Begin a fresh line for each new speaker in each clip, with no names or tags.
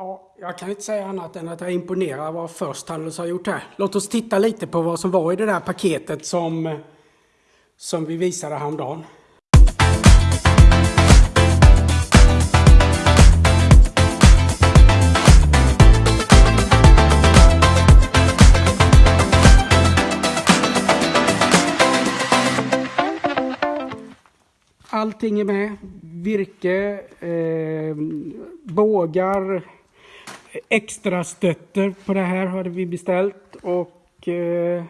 Ja, jag kan inte säga annat än att jag imponerar vad First Handels har gjort här. Låt oss titta lite på vad som var i det där paketet som, som vi visade häromdagen. Allting är med. Virke, eh, bågar, extra stötter på det här hade vi beställt och eh,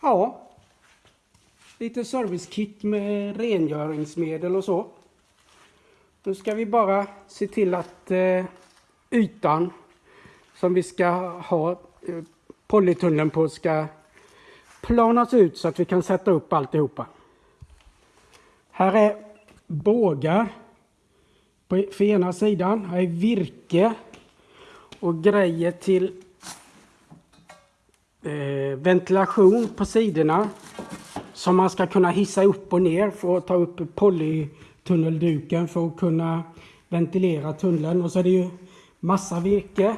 ja, lite servicekit med rengöringsmedel och så. Nu ska vi bara se till att eh, ytan som vi ska ha eh, polytunneln på ska planas ut så att vi kan sätta upp alltihopa. Här är bågar på, för ena sidan. Här är virke och grejer till eh, ventilation på sidorna som man ska kunna hissa upp och ner för att ta upp polytunnelduken för att kunna ventilera tunneln. Och så är det ju massa virke.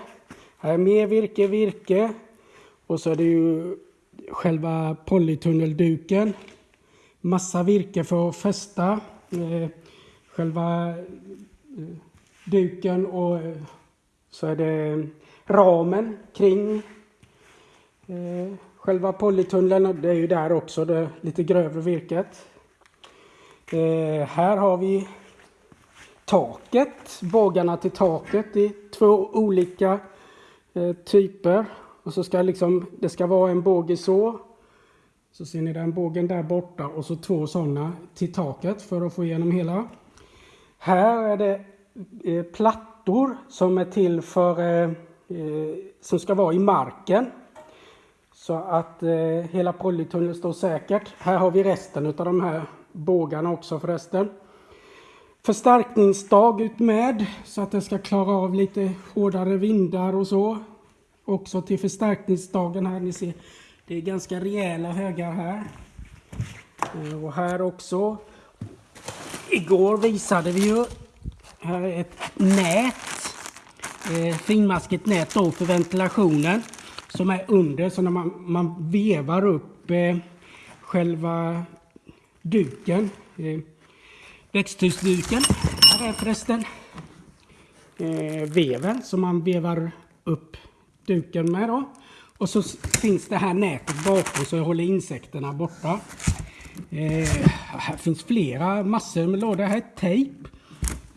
Här är mer virke, virke. Och så är det ju själva polytunnelduken massa virke för att fästa eh, själva eh, duken och eh, så är det ramen kring eh, själva polytunneln. Det är ju där också det lite grövre virket. Eh, här har vi taket, bågarna till taket i två olika eh, typer. Och så ska liksom, det ska vara en båge så så ser ni den bågen där borta och så två sådana till taket för att få igenom hela. Här är det eh, plattor som är till för eh, eh, som ska vara i marken. Så att eh, hela polytunneln står säkert. Här har vi resten av de här bågarna också förresten. Förstärkningsstag ut med så att det ska klara av lite hårdare vindar och så. Också till förstärkningsdagen här, ni ser det är ganska rejäla högar här. Eh, och här också. Igår visade vi ju här är ett nät. Eh, finmaskigt nät då för ventilationen. Som är under så när man, man vevar upp eh, själva duken. Eh, växthusduken. Här är förresten eh, veven som man vevar upp duken med då. Och så finns det här nätet bakom så jag håller insekterna borta. Eh, här finns flera massor med lådor. Här är tejp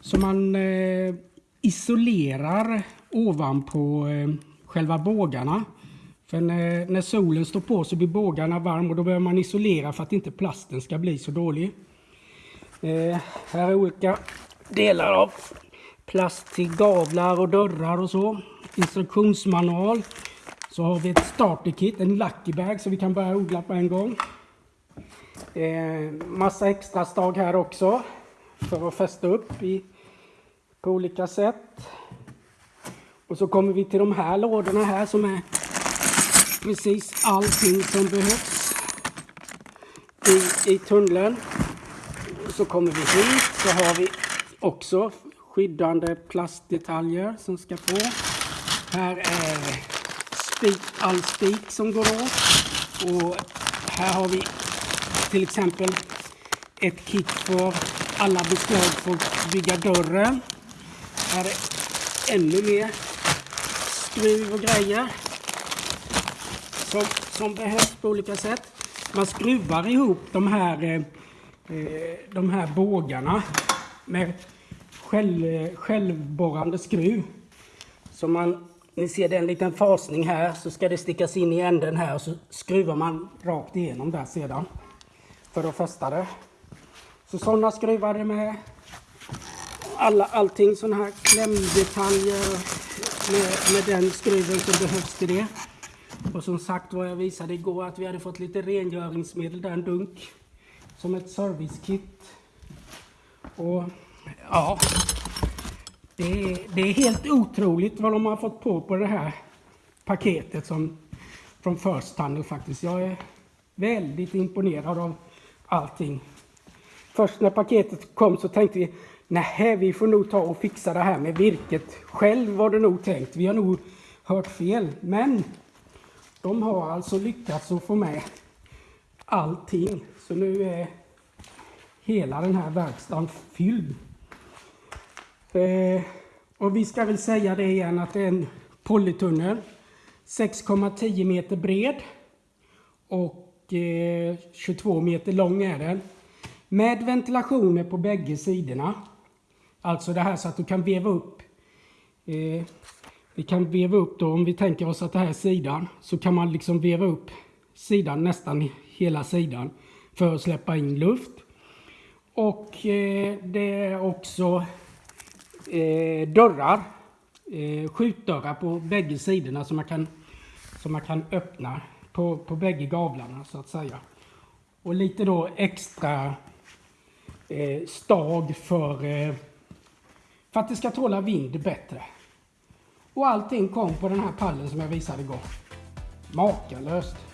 som man eh, isolerar ovanpå eh, själva bågarna. För när, när, solen står på så blir bågarna varm och då behöver man isolera för att inte plasten ska bli så dålig. Eh, här är olika delar av plast till gavlar och dörrar och så. Instruktionsmanual så har vi ett starterkit, en lucky bag så vi kan börja odla på en gång. Eh, massa extra stag här också för att fästa upp i, på olika sätt. Och så kommer vi till de här lådorna här som är precis allting som behövs i, i tunneln. Så kommer vi hit så har vi också skyddande plastdetaljer som ska på. Här är spik, all spik som går åt. Och här har vi till exempel ett kit för alla beslag för att bygga dörren. Här är ännu mer skruv och grejer som, som behövs på olika sätt. Man skruvar ihop de här, eh, eh, de här bågarna med själv, självborrande skruv. Så man ni ser det är en liten fasning här, så ska det stickas in i änden här och så skruvar man rakt igenom där sedan. För att fästa det. Så sådana skruvar det med. Alla, allting sådana här klämdetaljer med, med den skruven som behövs till det. Och som sagt vad jag visade igår att vi hade fått lite rengöringsmedel där, en dunk. Som ett servicekit. Och ja, det är, det är helt otroligt vad de har fått på på det här paketet som, från First Tunnel faktiskt. Jag är väldigt imponerad av allting. Först när paketet kom så tänkte vi Nej, vi får nog ta och fixa det här med virket. Själv var det nog tänkt. Vi har nog hört fel. Men de har alltså lyckats att få med allting. Så nu är hela den här verkstaden fylld. Eh, och vi ska väl säga det igen att det är en polytunnel. 6,10 meter bred. Och eh, 22 meter lång är den. Med ventilationer på bägge sidorna. Alltså det här så att du kan veva upp. Eh, vi kan veva upp då, om vi tänker oss att det här är sidan. Så kan man liksom veva upp sidan, nästan hela sidan. För att släppa in luft. Och eh, det är också eh, dörrar. Eh, skjutdörrar på bägge sidorna som man kan, som man kan öppna på, på bägge gavlarna så att säga. Och lite då extra eh, stag för, eh, för att det ska tåla vind bättre. Och allting kom på den här pallen som jag visade igår. Makalöst!